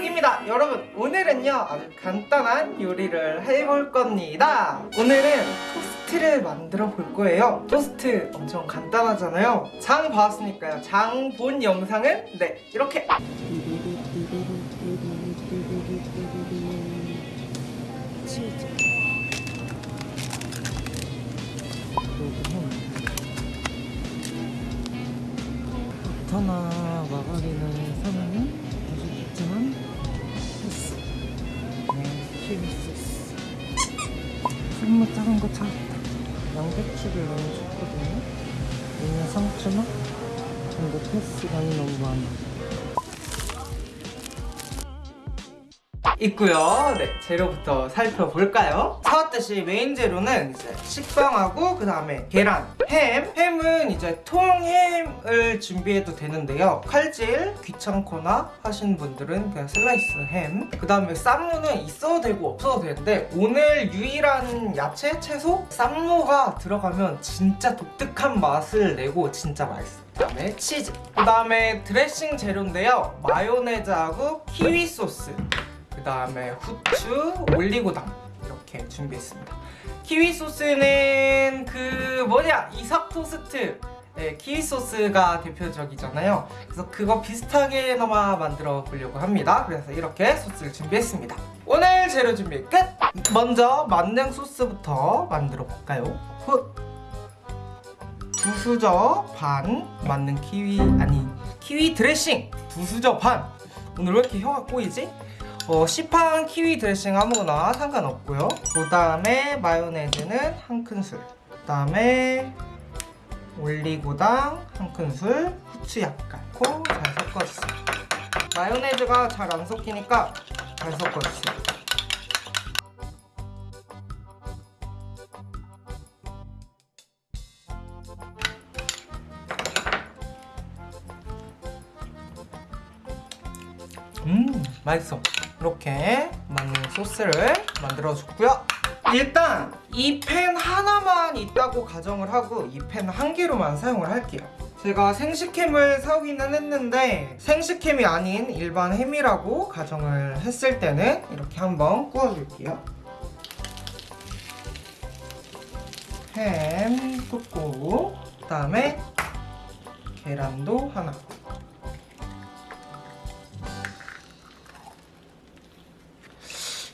쿡입니다. 여러분 오늘은요 아주 간단한 요리를 해볼 겁니다. 오늘은 토스트를 만들어 볼 거예요. 토스트 엄청 간단하잖아요. 장 봤으니까요. 장 본 영상은 네 이렇게. 버터나 마가린을 사면은 아주 좋지만 소스 너무 작은 거 찾았다 양배추를 너무 좋거든요. 얘는 상추나 근데 패스간이 너무 많아 있고요. 네, 재료부터 살펴볼까요? 사왔듯이 메인 재료는 이제 식빵하고 그 다음에 계란, 햄. 햄은 이제 통햄을 준비해도 되는데요. 칼질 귀찮거나 하시는 분들은 그냥 슬라이스 햄. 그 다음에 쌈무는 있어도 되고 없어도 되는데 오늘 유일한 야채, 채소? 쌈무가 들어가면 진짜 독특한 맛을 내고 진짜 맛있어요. 그 다음에 치즈 그 다음에 드레싱 재료인데요 마요네즈하고 키위 소스 그 다음에 후추, 올리고당 이렇게 준비했습니다 키위 소스는 그 뭐냐 이삭 토스트 네, 키위 소스가 대표적이잖아요 그래서 그거 비슷하게나마 만들어 보려고 합니다 그래서 이렇게 소스를 준비했습니다 오늘 재료 준비 끝! 먼저 만능 소스부터 만들어 볼까요? 훗! 두 수저 반 만능 키위 아니 키위 드레싱 두 수저 반 오늘 왜 이렇게 혀가 꼬이지? 어, 시판 키위 드레싱 아무거나 상관없고요. 그 다음에 마요네즈는 한 큰술. 그 다음에 올리고당 한 큰술 후추 약간. 넣고 잘 섞어주세요. 마요네즈가 잘 안 섞이니까 잘 섞어주세요. 음 맛있어 이렇게 맞는 소스를 만들어 줬고요. 일단 이팬 하나만 있다고 가정을 하고 이팬한 개로만 사용을 할게요. 제가 생식햄을 사오기는 했는데 생식햄이 아닌 일반 햄이라고 가정을 했을 때는 이렇게 한번 구워줄게요. 햄 굽고 그 다음에 계란도 하나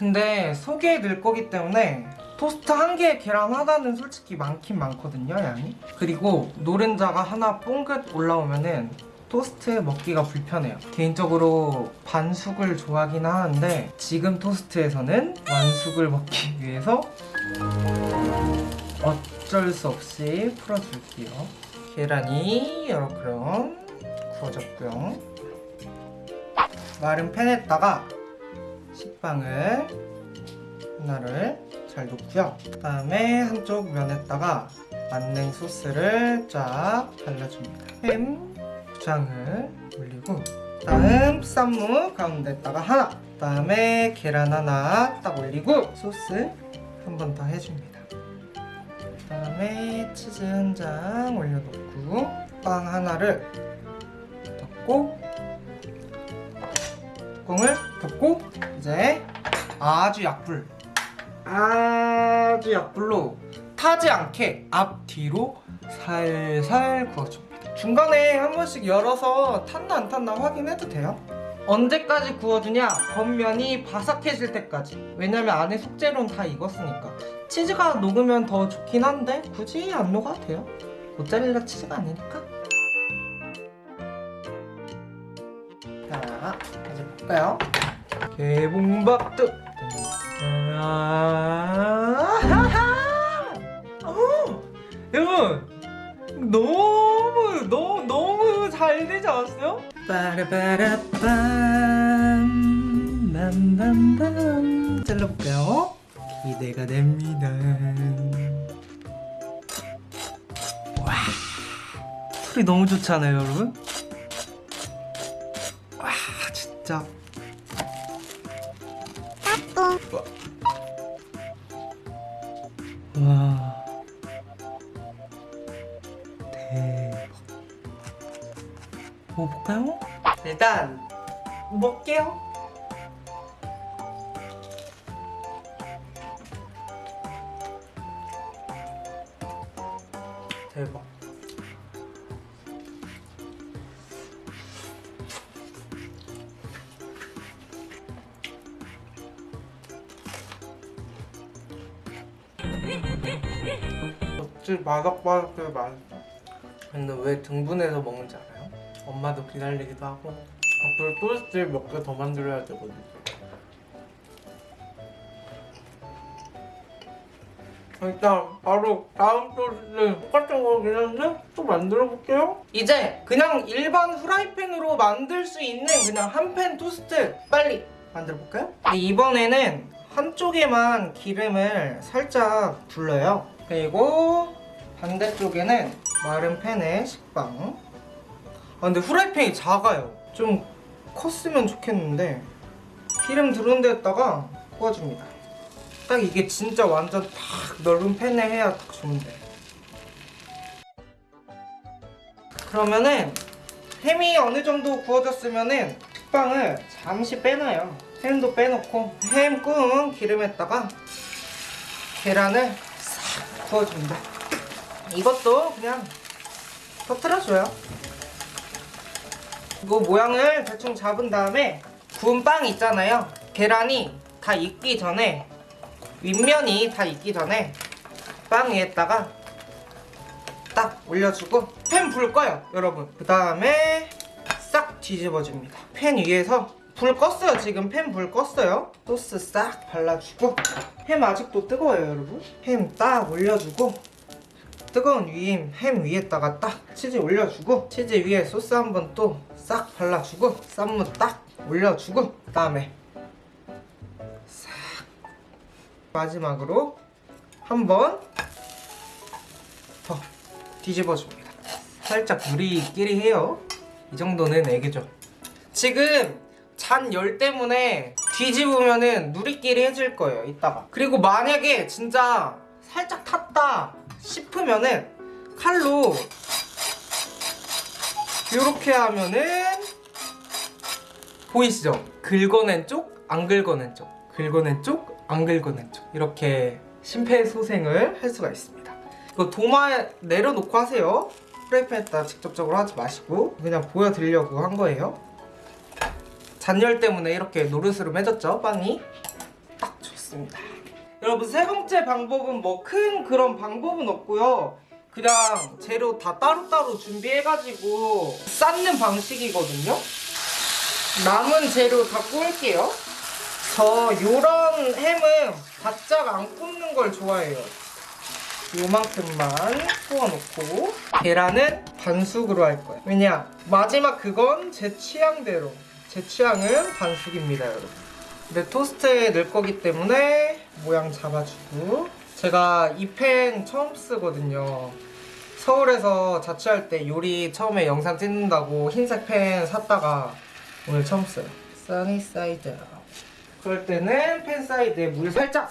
근데 속에 넣을 거기 때문에 토스트 한 개에 계란 하나는 솔직히 많긴 많거든요 양이. 그리고 노른자가 하나 뽕긋 올라오면은 토스트 먹기가 불편해요. 개인적으로 반숙을 좋아하긴 하는데 지금 토스트에서는 완숙을 먹기 위해서 어쩔 수 없이 풀어줄게요. 계란이 이렇게 구워졌고요. 마른 팬에다가 식빵을 하나를 잘 놓고요. 그 다음에 한쪽 면에다가 만능 소스를 쫙 발라줍니다. 햄 두장을 올리고 다음 쌈무 가운데다가 하나 그 다음에 계란 하나 딱 올리고 소스 한 번 더 해줍니다. 그 다음에 치즈 한 장 올려놓고 빵 하나를 넣고 뚜껑을 덮고 이제 아주 약불 아주 약불로 타지 않게 앞뒤로 살살 구워줍니다. 중간에 한 번씩 열어서 탔나 안 탔나 확인해도 돼요? 언제까지 구워주냐? 겉면이 바삭해질 때까지. 왜냐면 안에 속재료는 다 익었으니까. 치즈가 녹으면 더 좋긴 한데 굳이 안 녹아도 돼요. 모짜렐라 치즈가 아니니까 자 이제 볼까요? 개봉박두 어, 여러분 너무 너무 너무 잘 되지 않았어요? 빠라바라빰 빰빰빰 잘라볼까요? 기대가 됩니다 와 소리 너무 좋잖아요 여러분 진짜 와. 대박. 먹어볼까요? 일단 먹게요 어찌 바삭바삭해 맛있다 근데 왜 등분해서 먹는지 알아요? 엄마도 기다리기도 하고 앞으로 토스트 몇 개 더 만들어야 되거든요 일단 바로 다음 토스트 똑같은 거긴 한데 또 만들어 볼게요 이제 그냥 일반 후라이팬으로 만들 수 있는 그냥 한 팬 토스트 빨리 만들어 볼까요? 이번에는 한쪽에만 기름을 살짝 둘러요 그리고 반대쪽에는 마른 팬에 식빵. 아 근데 후라이팬이 작아요. 좀 컸으면 좋겠는데 기름 두른 데다가 구워줍니다. 딱 이게 진짜 완전 딱 넓은 팬에 해야 딱 좋은데. 그러면은 햄이 어느 정도 구워졌으면은 식빵을 잠시 빼놔요. 햄도 빼놓고 햄 구운 기름에다가 계란을 싹 구워줍니다 이것도 그냥 터트려줘요. 이거 모양을 대충 잡은 다음에 구운 빵 있잖아요. 계란이 다 익기 전에 윗면이 다 익기 전에 빵 위에다가 딱 올려주고 팬 불 꺼요 여러분. 그 다음에 싹 뒤집어줍니다. 팬 위에서 불 껐어요. 지금 팬 불 껐어요. 소스 싹 발라주고 햄 아직도 뜨거워요 여러분. 햄 딱 올려주고 뜨거운 위임 햄 위에다가 딱 치즈 올려주고 치즈 위에 소스 한 번 또 싹 발라주고 쌈무 딱 올려주고 그 다음에 싹 마지막으로 한 번 더 뒤집어줍니다. 살짝 누리끼리 해요. 이 정도는 애교죠. 지금 잔 열 때문에 뒤집으면은 누리끼리 해질 거예요 이따가. 그리고 만약에 진짜 살짝 탔다 싶으면은 칼로 이렇게 하면은 보이시죠? 긁어낸 쪽, 안 긁어낸 쪽. 긁어낸 쪽, 안 긁어낸 쪽. 이렇게 심폐소생을 할 수가 있습니다. 이거 도마에 내려놓고 하세요. 프라이팬에다 직접적으로 하지 마시고 그냥 보여드리려고 한 거예요. 잔열 때문에 이렇게 노릇으로 맺었죠 빵이? 딱 좋습니다 여러분 세 번째 방법은 뭐 큰 그런 방법은 없고요. 그냥 재료 다 따로따로 준비해가지고 쌓는 방식이거든요. 남은 재료 다 구울게요. 저 요런 햄은 바짝 안 굽는 걸 좋아해요. 요만큼만 구워놓고 계란은 반숙으로 할 거예요. 왜냐 마지막 그건 제 취향대로. 제 취향은 반숙입니다 여러분. 근데 토스트에 넣을 거기 때문에 모양 잡아주고. 제가 이 팬 처음 쓰거든요. 서울에서 자취할 때 요리 처음에 영상 찍는다고 흰색 팬 샀다가 오늘 처음 써요. sunny side 그럴 때는 팬 사이드에 물 살짝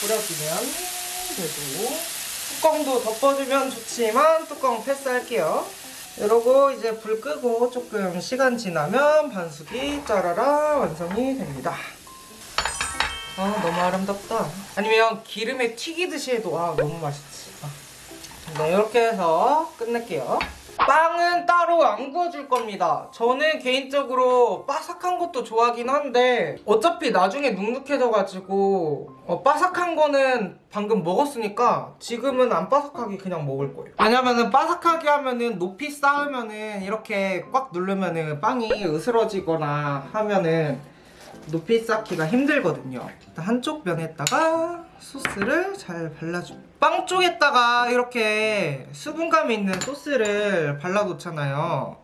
뿌려주면 되고 뚜껑도 덮어주면 좋지만 뚜껑 패스할게요. 이러고 이제 불 끄고 조금 시간 지나면 반숙이 짜라라 완성이 됩니다 아 너무 아름답다. 아니면 기름에 튀기듯이 해도 아 너무 맛있지. 아. 네 이렇게 해서 끝낼게요. 빵은 따로 안 구워줄 겁니다. 저는 개인적으로 바삭한 것도 좋아하긴 한데 어차피 나중에 눅눅해져가지고 어, 바삭한 거는 방금 먹었으니까 지금은 안 바삭하게 그냥 먹을 거예요. 왜냐면은 바삭하게 하면은 높이 쌓으면은 이렇게 꽉 누르면은 빵이 으스러지거나 하면은 높이 쌓기가 힘들거든요. 한쪽 면에다가 소스를 잘 발라줍니다 빵 쪽에다가 이렇게 수분감이 있는 소스를 발라놓잖아요.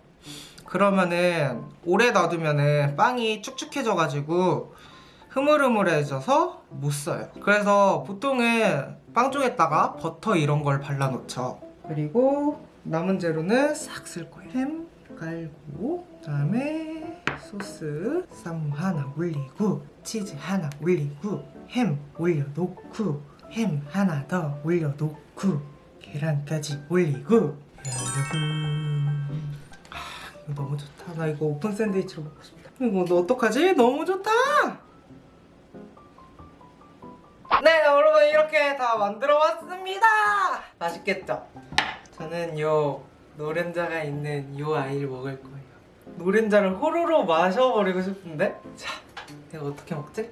그러면은 오래 놔두면은 빵이 축축해져가지고 흐물흐물해져서 못 써요. 그래서 보통은 빵 쪽에다가 버터 이런 걸 발라놓죠. 그리고 남은 재료는 싹 쓸 거예요. 햄 깔고 그다음에 소스 쌈 하나 올리고 치즈 하나 올리고 햄 올려놓고 햄 하나 더 올려놓고 계란까지 올리고. 여러분. 아 너무 좋다. 나 이거 오픈 샌드위치로 먹고 싶다. 이거 너 어떡하지? 너무 좋다! 네 여러분 이렇게 다 만들어 왔습니다! 맛있겠죠? 저는 요 노른자가 있는 요 아이를 먹을 거예요 노른자를 호로로 마셔버리고 싶은데 자 이거 어떻게 먹지?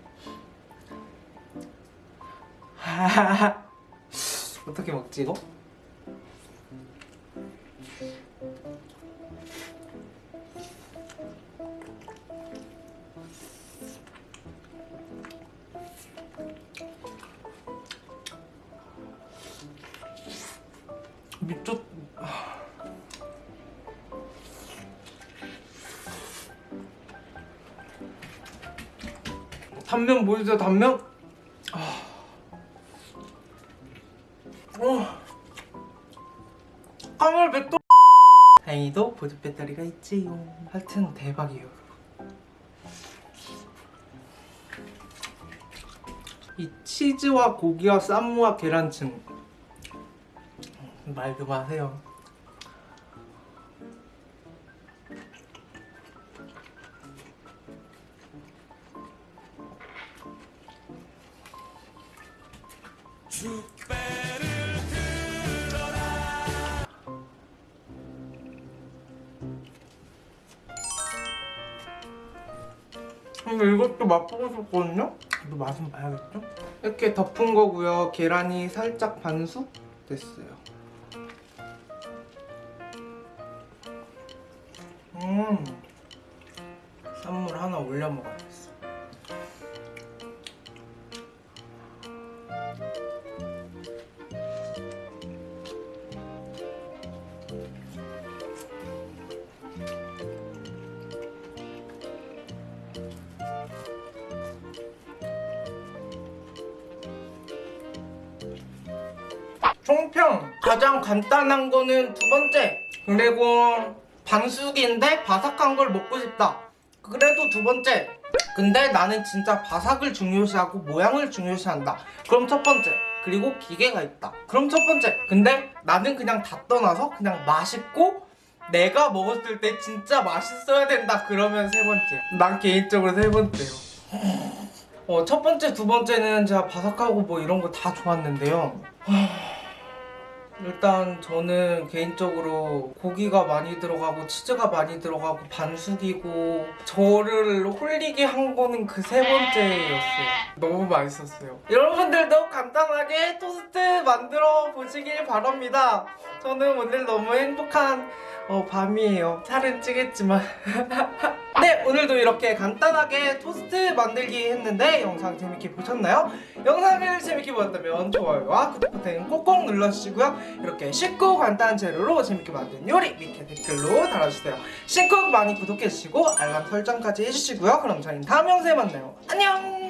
어떻게 먹지 이거? 미쳤... 단면 보이세요 단면? 아... 어... 까물 백도 다행히도 보조 배터리가 있지요. 하여튼 대박이에요. 이 치즈와 고기와 쌈무와 계란찜. 말 그만하세요 근데 이것도 맛보고 싶거든요? 이거 맛은 봐야겠죠? 이렇게 덮은 거고요 계란이 살짝 반숙 됐어요 음 쌈물 하나 올려 먹어야겠어 간단한 거는 두 번째. 그리고 반숙인데 바삭한 걸 먹고 싶다. 그래도 두 번째. 근데 나는 진짜 바삭을 중요시하고 모양을 중요시한다. 그럼 첫 번째. 그리고 기계가 있다. 그럼 첫 번째. 근데 나는 그냥 다 떠나서 그냥 맛있고 내가 먹었을 때 진짜 맛있어야 된다. 그러면 세 번째. 난 개인적으로 세 번째요. 어, 첫 번째, 두 번째는 제가 바삭하고 뭐 이런 거 다 좋았는데요. 일단 저는 개인적으로 고기가 많이 들어가고 치즈가 많이 들어가고 반숙이고 저를 홀리게 한 거는 그 세 번째였어요. 너무 맛있었어요. 여러분들도 간단하게 토스트 만들어 보시길 바랍니다. 저는 오늘 너무 행복한 어, 밤이에요. 살은 찌겠지만. 네, 오늘도 이렇게 간단하게 토스트 만들기 했는데 영상 재밌게 보셨나요? 영상을 재밌게 보셨다면 좋아요와 구독 버튼 꼭꼭 눌러주시고요. 이렇게 쉽고 간단한 재료로 재밌게 만든 요리 밑에 댓글로 달아주세요. 신쿡 많이 구독해주시고 알람 설정까지 해주시고요. 그럼 저희는 다음 영상에 만나요. 안녕!